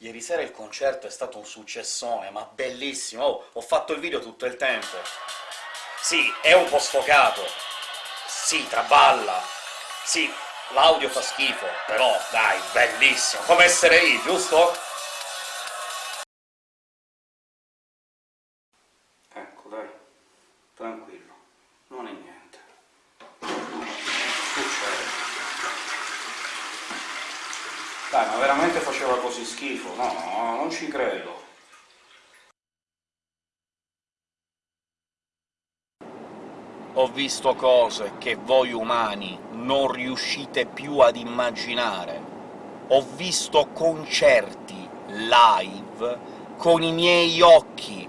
Ieri sera il concerto è stato un successone, ma bellissimo! Oh, ho fatto il video tutto il tempo! Sì, è un po' sfocato, sì, traballa, sì, l'audio fa schifo, però dai, bellissimo! Come essere lì, giusto? Ecco, dai, tranquillo, non è niente. Succede. Dai, ma veramente faceva così schifo? No, no, non ci credo. Ho visto cose che voi umani non riuscite più ad immaginare. Ho visto concerti live con i miei occhi,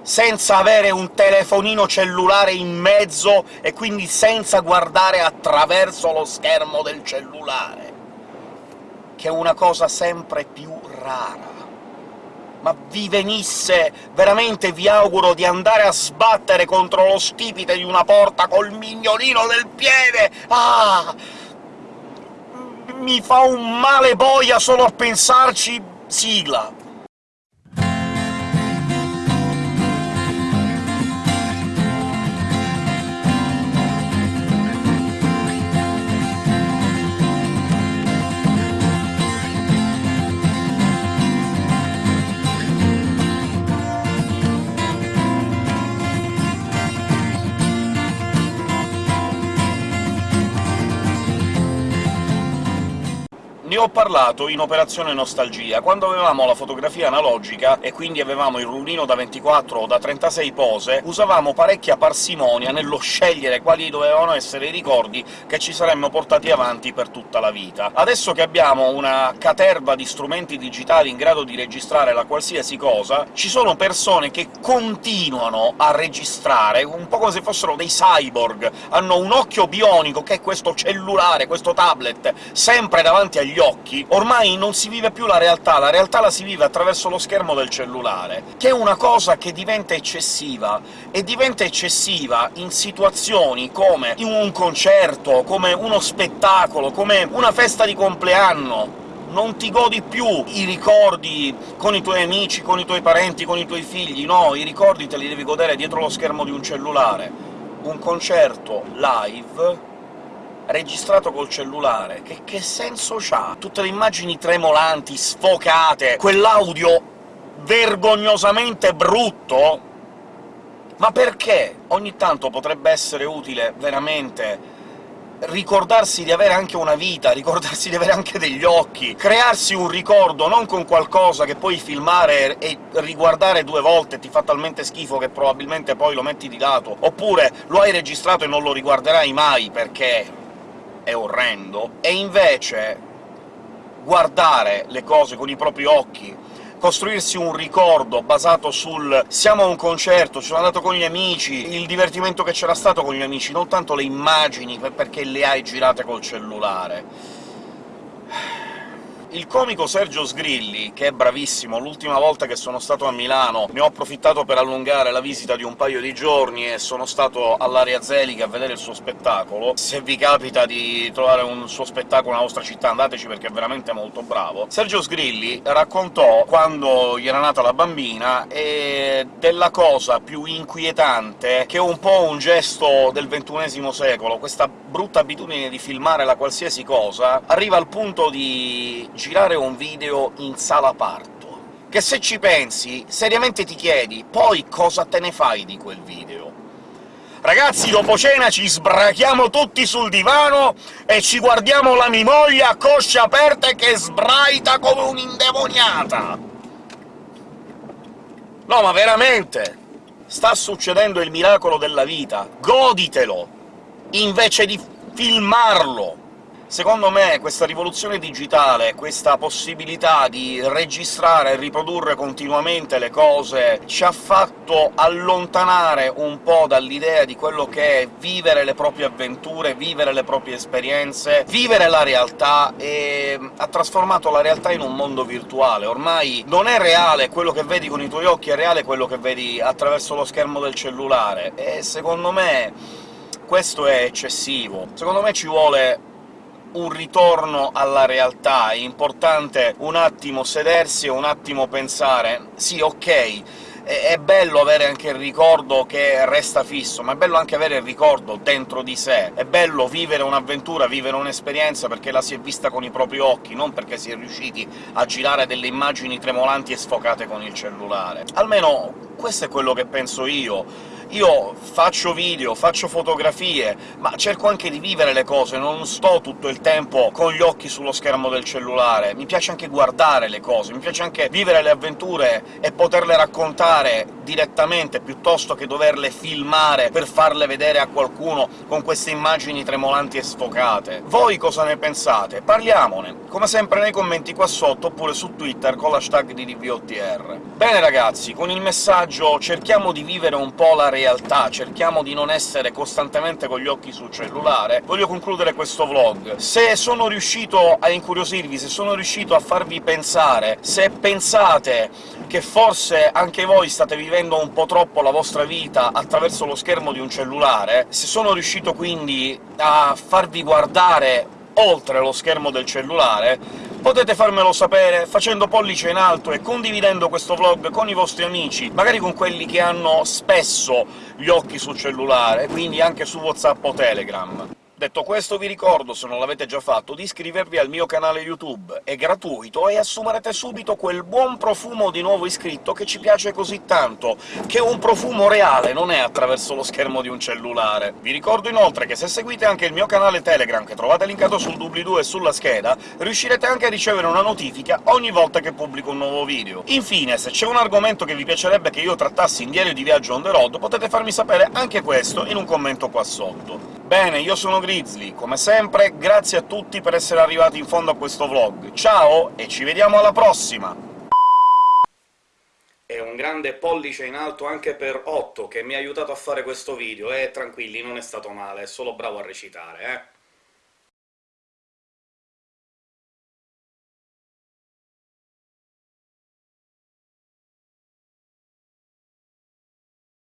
senza avere un telefonino cellulare in mezzo e quindi senza guardare attraverso lo schermo del cellulare, che è una cosa sempre più rara ma vi venisse, veramente vi auguro di andare a sbattere contro lo stipite di una porta col mignolino del piede! Ah! Mi fa un male boia solo a pensarci... sigla! Ne ho parlato in Operazione Nostalgia, quando avevamo la fotografia analogica, e quindi avevamo il rullino da 24 o da 36 pose, usavamo parecchia parsimonia nello scegliere quali dovevano essere i ricordi che ci saremmo portati avanti per tutta la vita. Adesso che abbiamo una caterva di strumenti digitali in grado di registrare la qualsiasi cosa, ci sono persone che continuano a registrare, un po' come se fossero dei cyborg, hanno un occhio bionico, che è questo cellulare, questo tablet, sempre davanti agli occhi, ormai non si vive più la realtà, la realtà la si vive attraverso lo schermo del cellulare, che è una cosa che diventa eccessiva, e diventa eccessiva in situazioni come un concerto, come uno spettacolo, come una festa di compleanno, non ti godi più i ricordi con i tuoi amici, con i tuoi parenti, con i tuoi figli, no, i ricordi te li devi godere dietro lo schermo di un cellulare. Un concerto live registrato col cellulare, che, che senso c'ha? Tutte le immagini tremolanti, sfocate, quell'audio vergognosamente brutto? Ma perché? Ogni tanto potrebbe essere utile, veramente, ricordarsi di avere anche una vita, ricordarsi di avere anche degli occhi, crearsi un ricordo, non con qualcosa che puoi filmare e riguardare due volte ti fa talmente schifo che probabilmente poi lo metti di lato, oppure lo hai registrato e non lo riguarderai mai perché è orrendo, e invece guardare le cose con i propri occhi, costruirsi un ricordo basato sul «siamo a un concerto, ci sono andato con gli amici», il divertimento che c'era stato con gli amici, non tanto le immagini, perché le hai girate col cellulare. Il comico Sergio Sgrilli, che è bravissimo, l'ultima volta che sono stato a Milano ne ho approfittato per allungare la visita di un paio di giorni e sono stato all'Area Zelica a vedere il suo spettacolo. Se vi capita di trovare un suo spettacolo nella vostra città andateci, perché è veramente molto bravo. Sergio Sgrilli raccontò quando gli era nata la bambina e della cosa più inquietante, che è un po' un gesto del ventunesimo secolo, questa brutta abitudine di filmare la qualsiasi cosa, arriva al punto di girare un video in sala parto, che se ci pensi, seriamente ti chiedi poi cosa te ne fai di quel video? Ragazzi, dopo cena ci sbrachiamo tutti sul divano e ci guardiamo la mimoglia a cosce aperte che sbraita come un'indemoniata! No, ma veramente! Sta succedendo il miracolo della vita, goditelo! Invece di filmarlo! Secondo me questa rivoluzione digitale, questa possibilità di registrare e riprodurre continuamente le cose, ci ha fatto allontanare un po' dall'idea di quello che è vivere le proprie avventure, vivere le proprie esperienze, vivere la realtà, e ha trasformato la realtà in un mondo virtuale. Ormai non è reale quello che vedi con i tuoi occhi, è reale quello che vedi attraverso lo schermo del cellulare, e secondo me questo è eccessivo. Secondo me ci vuole un ritorno alla realtà, è importante un attimo sedersi e un attimo pensare «Sì, ok, è bello avere anche il ricordo che resta fisso, ma è bello anche avere il ricordo dentro di sé. È bello vivere un'avventura, vivere un'esperienza perché la si è vista con i propri occhi, non perché si è riusciti a girare delle immagini tremolanti e sfocate con il cellulare. Almeno questo è quello che penso io. Io faccio video, faccio fotografie, ma cerco anche di vivere le cose, non sto tutto il tempo con gli occhi sullo schermo del cellulare. Mi piace anche guardare le cose, mi piace anche vivere le avventure e poterle raccontare direttamente, piuttosto che doverle filmare per farle vedere a qualcuno con queste immagini tremolanti e sfocate. Voi cosa ne pensate? Parliamone, come sempre nei commenti qua sotto, oppure su Twitter con l'hashtag di DVOTR. Bene ragazzi, con il messaggio cerchiamo di vivere un po' la realtà realtà, cerchiamo di non essere costantemente con gli occhi sul cellulare, voglio concludere questo vlog. Se sono riuscito a incuriosirvi, se sono riuscito a farvi pensare, se pensate che forse anche voi state vivendo un po' troppo la vostra vita attraverso lo schermo di un cellulare, se sono riuscito quindi a farvi guardare oltre lo schermo del cellulare, Potete farmelo sapere facendo pollice in alto e condividendo questo vlog con i vostri amici, magari con quelli che hanno spesso gli occhi sul cellulare, quindi anche su WhatsApp o Telegram. Detto questo vi ricordo, se non l'avete già fatto, di iscrivervi al mio canale YouTube, è gratuito e assumerete subito quel buon profumo di nuovo iscritto che ci piace così tanto, che è un profumo reale, non è attraverso lo schermo di un cellulare. Vi ricordo inoltre che se seguite anche il mio canale Telegram, che trovate linkato sul doobly-doo e sulla scheda, riuscirete anche a ricevere una notifica ogni volta che pubblico un nuovo video. Infine, se c'è un argomento che vi piacerebbe che io trattassi in diario di viaggio on the road, potete farmi sapere anche questo in un commento qua sotto. Bene, io sono Grizzly, come sempre grazie a tutti per essere arrivati in fondo a questo vlog. Ciao, e ci vediamo alla prossima! E un grande pollice in alto anche per Otto, che mi ha aiutato a fare questo video, e tranquilli, non è stato male, è solo bravo a recitare, eh!